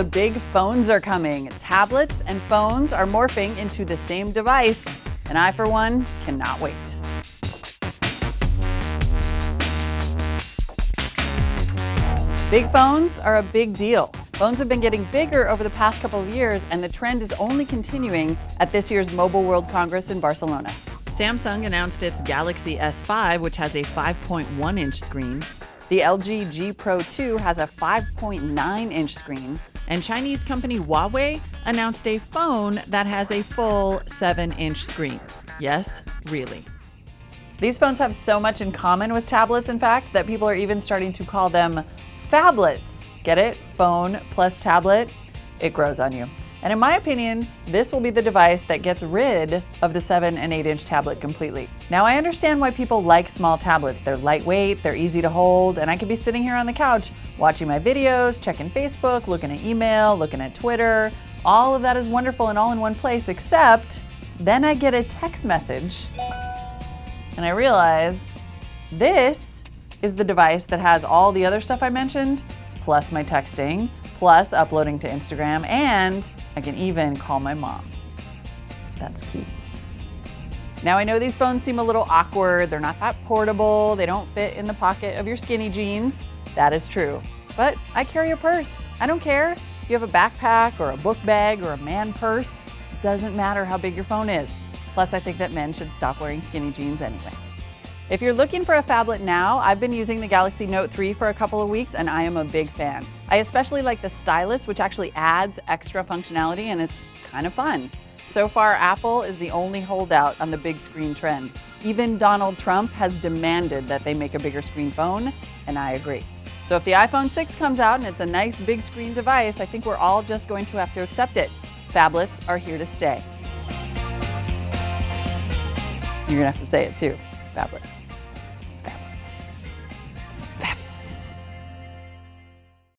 The big phones are coming. Tablets and phones are morphing into the same device, and I, for one, cannot wait. Big phones are a big deal. Phones have been getting bigger over the past couple of years, and the trend is only continuing at this year's Mobile World Congress in Barcelona. Samsung announced its Galaxy S5, which has a 5.1 inch screen. The LG G Pro 2 has a 5.9 inch screen, and Chinese company Huawei announced a phone that has a full 7 inch screen. Yes, really. These phones have so much in common with tablets, in fact, that people are even starting to call them phablets. Get it? Phone plus tablet? It grows on you. And in my opinion, this will be the device that gets rid of the 7 and 8 inch tablet completely. Now, I understand why people like small tablets. They're lightweight, they're easy to hold, and I could be sitting here on the couch watching my videos, checking Facebook, looking at email, looking at Twitter. All of that is wonderful and all in one place, except then I get a text message and I realize this is the device that has all the other stuff I mentioned, plus my texting, plus uploading to Instagram, and I can even call my mom. That's key. Now I know these phones seem a little awkward, they're not that portable, they don't fit in the pocket of your skinny jeans. That is true. But I carry a purse. I don't care if you have a backpack or a book bag or a man purse. Doesn't matter how big your phone is. Plus, I think that men should stop wearing skinny jeans anyway. If you're looking for a phablet now, I've been using the Galaxy Note 3 for a couple of weeks and I am a big fan. I especially like the stylus, which actually adds extra functionality and it's kind of fun. So far, Apple is the only holdout on the big screen trend. Even Donald Trump has demanded that they make a bigger screen phone, and I agree. So if the iPhone 6 comes out and it's a nice big screen device, I think we're all just going to have to accept it. Phablets are here to stay. You're gonna have to say it too, phablet.